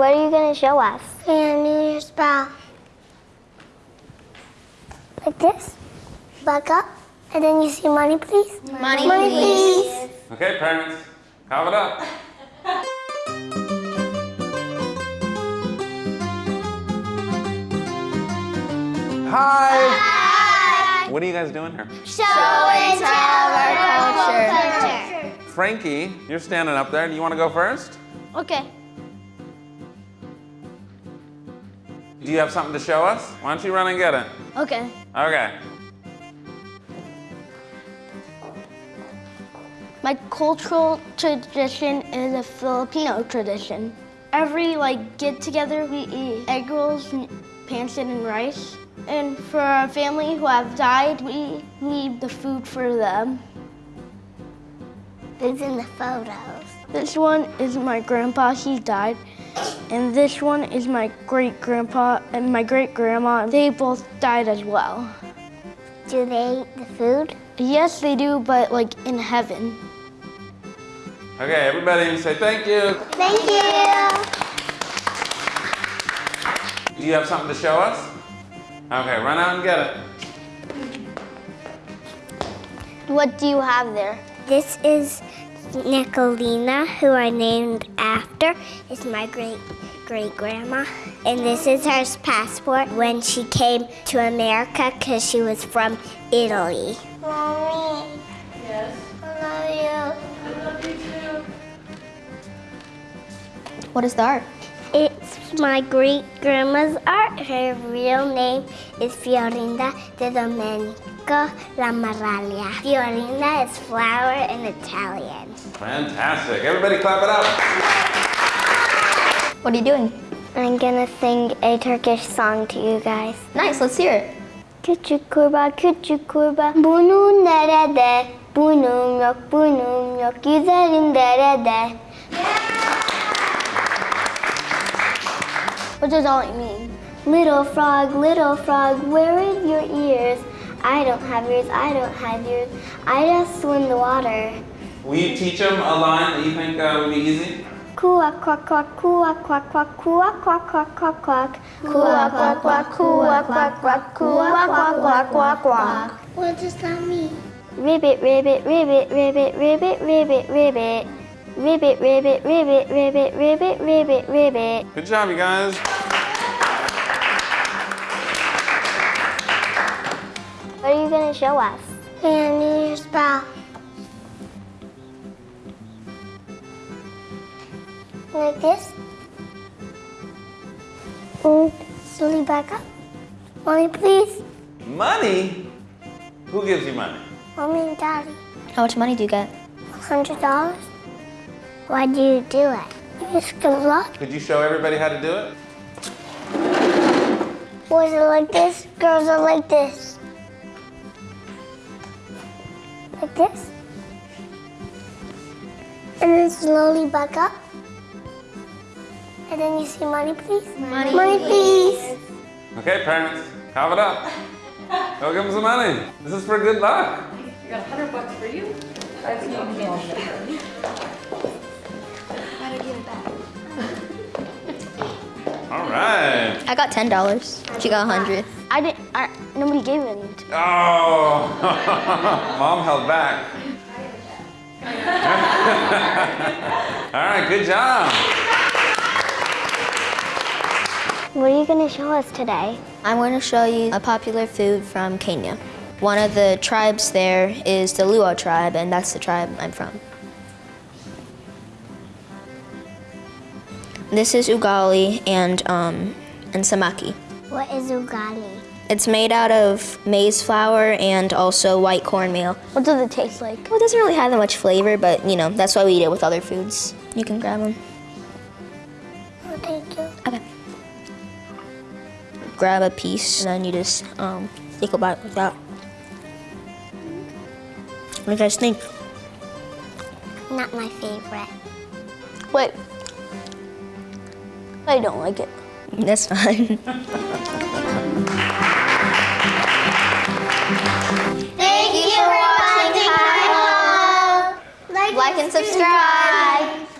what are you going to show us? And New Year's bell. Like this. Back up. And then you see money, please. Money, Money, please. Okay, parents, cough it up. Hi. What are you guys doing here? Show and tell our culture. Frankie, you're standing up there. Do you want to go first? Okay. Do you have something to show us? Why don't you run and get it? Okay. Okay. My cultural tradition is a Filipino tradition. Every like get together, we eat egg rolls, and pancit, and rice. And for our family who have died, we leave the food for them. Who's in the photos? This one is my grandpa, he died. And this one is my great grandpa and my great grandma. They both died as well. Do they eat the food? Yes, they do, but like in heaven. Okay, everybody say thank you. Thank you. Do you have something to show us? Okay, run out and get it. What do you have there? This is Nicolina, who I named after. is my great great grandma. And this is her passport when she came to America because she was from Italy. Mommy. Yes. I love you. I love you too. What is the art? It's my great grandma's art. Her real name is Fiorinda de Domenico La Maraglia. Fiorinda is flower in Italian. Fantastic. Everybody clap it up. What are you doing? I'm gonna sing a Turkish song to you guys. Nice, let's hear it. Küçük kurbağa, küçük kurbağa Bunun nerede? Bunun yok, bunun yok Güzelim derede What does all it mean? Little frog, little frog, where is your ears? I don't have ears, I don't have ears I just swim the water Will you teach them a line that you think uh, would be easy? Quack, quack, quack, quack, quack, quack, quack, quack, quack, quack, quack Quack, quack, quack, quack, quack, quack, quack, quack, quack, quack, quack What does that mean? Ribbit, ribbit, ribbit, ribbit, ribbit, ribbit, ribbit Ribbit, ribbit, ribbit, ribbit, ribbit, ribbit, ribbit Good job, you guys. What are you going to show us? And New Year's bell. Like this. And slowly back up. Mommy, please. Money? Who gives you money? Mommy and Daddy. How much money do you get? Hundred dollars. Why do you do it? It's good luck. Could you show everybody how to do it? Boys are like this, girls are like this. This. And then slowly back up. And then you see money, please. Money. Money, please. Okay, parents, have it up. Go give them some money. This is for good luck. You got a hundred bucks for you. That's you can All right. I got $10. She got 100 I didn't, I, nobody gave any. to- Oh, mom held back. All right, good job. What are you going to show us today? I'm going to show you a popular food from Kenya. One of the tribes there is the Luo tribe, and that's the tribe I'm from. This is ugali and, um, and samaki. What is ugali? It's made out of maize flour and also white cornmeal. What does it taste like? Well, it doesn't really have that much flavor, but you know, that's why we eat it with other foods. You can grab them. Oh, thank you. Okay. Grab a piece, and then you just um, take a bite like that. What do you guys think? Not my favorite. Wait. I don't like it. That's fine. and subscribe.